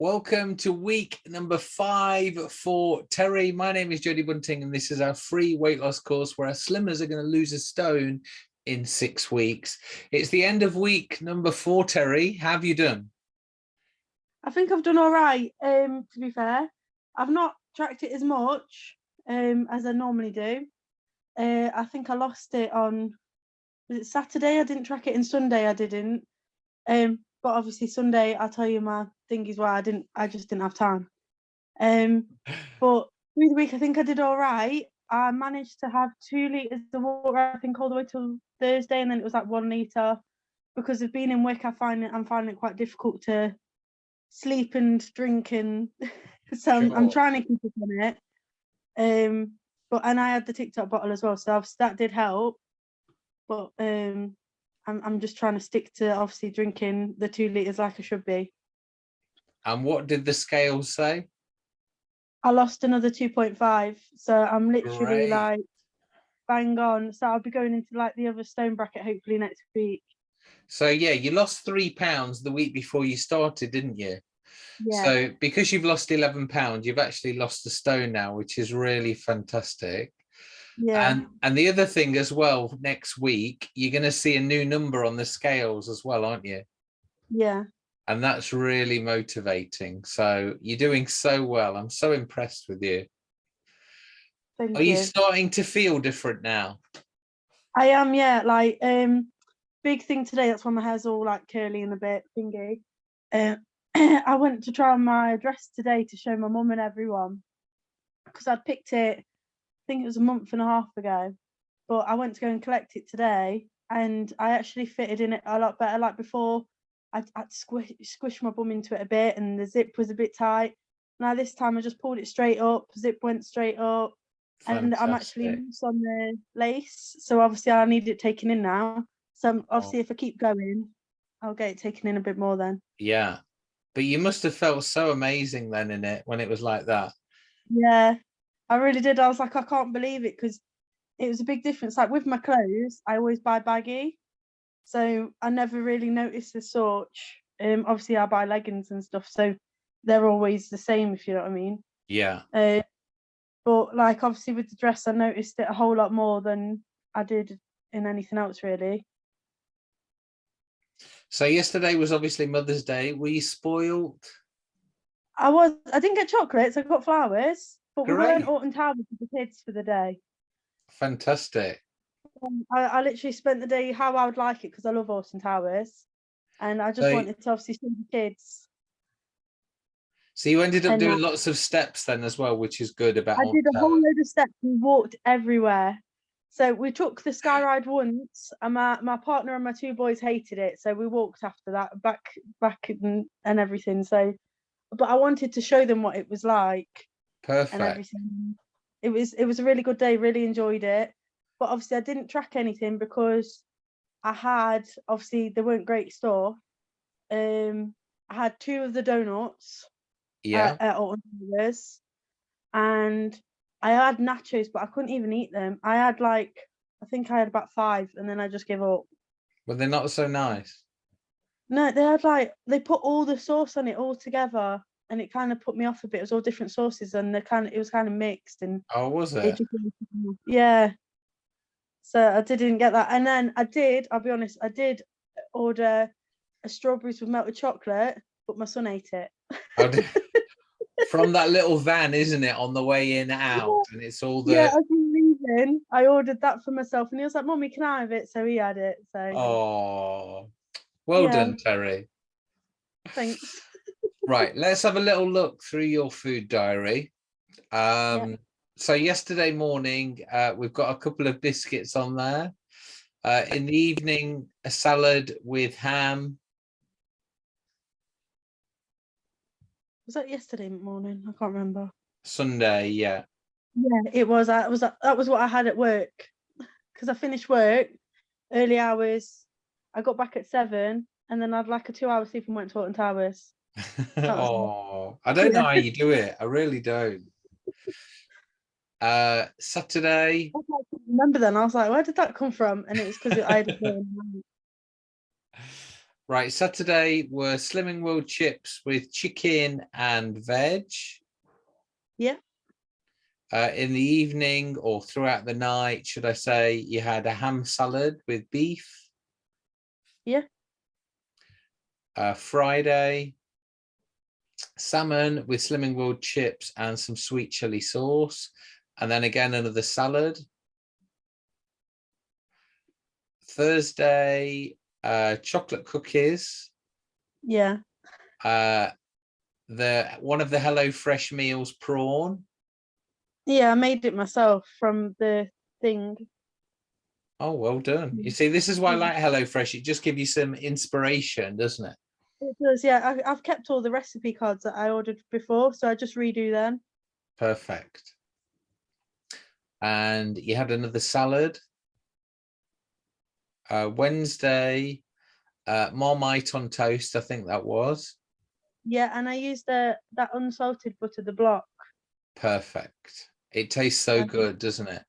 Welcome to week number five for Terry. My name is Jodie Bunting and this is our free weight loss course where our slimmers are going to lose a stone in six weeks. It's the end of week number four, Terry. How have you done? I think I've done all right, um, to be fair. I've not tracked it as much um, as I normally do. Uh, I think I lost it on, was it Saturday? I didn't track it and Sunday I didn't. Um, but obviously Sunday, I'll tell you my thing is why I didn't, I just didn't have time. Um, but through the week, I think I did all right. I managed to have two litres of water, I think all the way till Thursday, and then it was like one litre. Because of being in Wick, I find it, I'm finding it quite difficult to sleep and drink and so I'm, I'm, trying to keep up on it. Um, but and I had the TikTok bottle as well, so that did help. But um, I'm, I'm just trying to stick to obviously drinking the two litres like I should be. And what did the scale say? I lost another 2.5. So I'm literally Great. like bang on. So I'll be going into like the other stone bracket hopefully next week. So yeah, you lost three pounds the week before you started, didn't you? Yeah. So because you've lost 11 pounds, you've actually lost a stone now, which is really fantastic. Yeah. And and the other thing as well, next week, you're going to see a new number on the scales as well, aren't you? Yeah. And that's really motivating. So you're doing so well. I'm so impressed with you. Thank Are you. you starting to feel different now? I am, yeah. Like, um, big thing today. That's why my hair's all like curly and a bit thingy. Uh, I went to try on my dress today to show my mum and everyone because I'd picked it think it was a month and a half ago, but I went to go and collect it today and I actually fitted in it a lot better. Like before, I had to squish, squish my bum into it a bit and the zip was a bit tight. Now this time I just pulled it straight up, zip went straight up, Fantastic. and I'm actually loose on the lace. So obviously I need it taken in now. So um, oh. obviously oh. if I keep going, I'll get it taken in a bit more then. Yeah. But you must have felt so amazing then in it when it was like that. Yeah, I really did. I was like, I can't believe it because it was a big difference. Like with my clothes, I always buy baggy. So I never really noticed the sort. Um, obviously I buy leggings and stuff, so they're always the same, if you know what I mean. Yeah. Uh, but like obviously with the dress, I noticed it a whole lot more than I did in anything else really. So yesterday was obviously Mother's Day. Were you spoiled? I was. I didn't get chocolates. I got flowers. But Great. we were in Alton Towers with the kids for the day. Fantastic. Um, I, I, literally spent the day how I would like it because I love Alton Towers. And I just so, wanted to obviously see the kids. So you ended up and doing lots of steps then as well, which is good about I did a whole load of steps and walked everywhere. So we took the sky ride once and my, my partner and my two boys hated it. So we walked after that back back and, and everything. So but I wanted to show them what it was like. Perfect. It was it was a really good day, really enjoyed it. But obviously I didn't track anything because I had obviously they weren't great store. Um I had two of the donuts yeah at, at and I had nachos, but I couldn't even eat them. I had like I think I had about five and then I just gave up. But they're not so nice. No, they had like they put all the sauce on it all together and it kind of put me off a bit. It was all different sauces, and the kind of it was kind of mixed. And oh, was it? it yeah. So I didn't get that, and then I did. I'll be honest. I did order a strawberries with melted chocolate, but my son ate it. From that little van, isn't it, on the way in out, yeah. and it's all the. Yeah, as leaving, I ordered that for myself, and he was like, "Mommy, can I have it?" So he had it. So. Oh, well yeah. done, Terry. Thanks right let's have a little look through your food diary. Um yeah. so yesterday morning uh, we've got a couple of biscuits on there. Uh, in the evening a salad with ham. Was that yesterday morning? I can't remember. Sunday yeah. Yeah it was. That was that was what i had at work. Because i finished work early hours i got back at seven and then i'd like a two hour sleep and went to Alton Towers oh, I don't know how you do it. I really don't. Uh, Saturday. I remember then. I was like, where did that come from? And it was because I had Right, Saturday were Slimming World chips with chicken and veg. Yeah. Uh, in the evening or throughout the night, should I say, you had a ham salad with beef. Yeah. Uh, Friday, salmon with Slimming World chips and some sweet chili sauce. And then again, another salad. Thursday, uh, chocolate cookies. Yeah. Uh, the one of the Hello Fresh meals prawn. Yeah, I made it myself from the thing. Oh, well done. You see, this is why I like Hello Fresh. It just gives you some inspiration, doesn't it? It does, yeah. I, I've kept all the recipe cards that I ordered before, so I just redo them. Perfect. And you had another salad. Uh, Wednesday, uh, Marmite on toast, I think that was. Yeah, and I used the that unsalted butter, the block. Perfect. It tastes so good, doesn't it?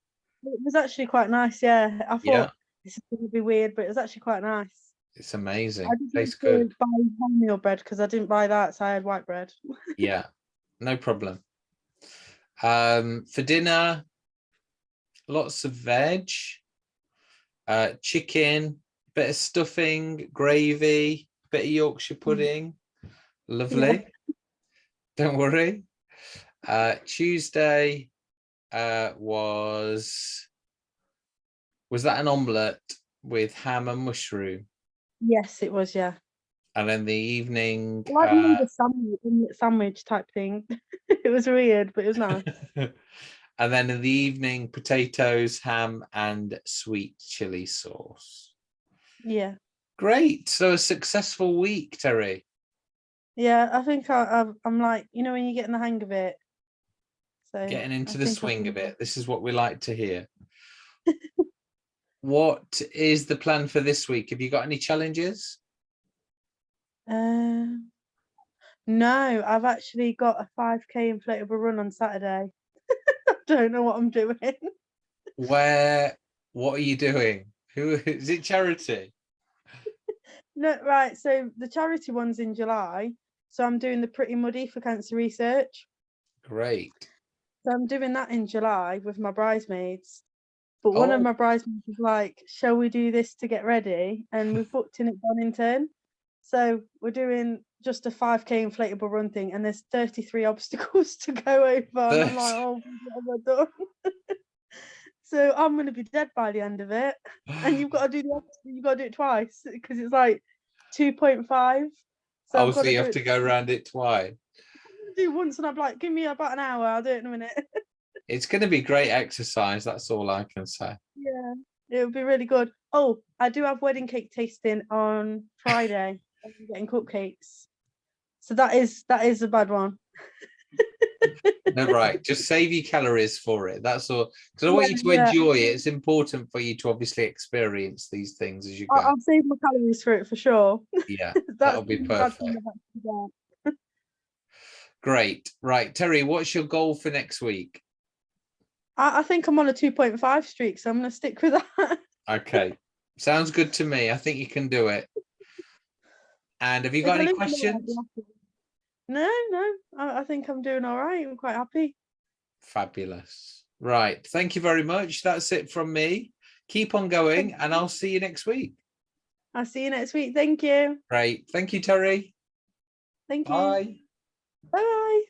It was actually quite nice, yeah. I thought Yeah. this is going to be weird, but it was actually quite nice. It's amazing. I didn't Tastes good. buy wholemeal bread because I didn't buy that, so I had white bread. Yeah, no problem. Um, for dinner, lots of veg, uh, chicken, bit of stuffing, gravy, bit of Yorkshire pudding. Lovely. Don't worry. Uh, Tuesday uh, was was that an omelette with ham and mushroom? Yes, it was, yeah. And then the evening, Like uh, the sandwich, sandwich type thing. it was weird, but it was nice. and then in the evening, potatoes, ham, and sweet chili sauce. Yeah. Great. So a successful week, Terry. Yeah, I think I, I've, I'm like, you know, when you get in the hang of it. So Getting I into the think I swing of it. This is what we like to hear. what is the plan for this week? Have you got any challenges? Um, no, I've actually got a 5k inflatable run on Saturday. I don't know what I'm doing. Where, what are you doing? Who is it charity? No, right. So the charity one's in July. So I'm doing the Pretty Muddy for cancer research. Great. So I'm doing that in July with my bridesmaids. But one of Oh. my bridesmaids was like, "Shall we do this to get ready?" And we've booked in at Donington. So we're doing just a 5k inflatable run thing, and there's 33 obstacles to go over. And I'm like, "Oh, what have I done?" so I'm gonna be dead by the end of it. And you've got to do the you've got to do it twice because it's like 2.5. So oh, so you have to go around it twice. do once, and I'm like, "Give me about an hour. I'll do it in a minute." It's going to be great exercise. That's all I can say. Yeah, it would be really good. Oh, I do have wedding cake tasting on Friday. I'm getting cupcakes. So that is that is a bad one. No, right. Just save your calories for it. That's all. Because I want you to Yeah, yeah. enjoy it. It's important for you to obviously experience these things as you go. I'll save my calories for it for sure. Yeah, that'll be the bad thing perfect. great. Right, Terry, what's your goal for next week? I, I think I'm on a 2.5 streak, so I'm going to stick with that. Okay, sounds good to me. I think you can do it. And have you got any lose, I'm gonna, like, questions? No, no, I, I think I'm doing all right. I'm quite happy. Fabulous. Right. Thank you very much. That's it from me. Keep on going and I'll see you next week. I'll see you next week. Thank you. Great. Thank you, Terry. Thank you. Bye. Bye.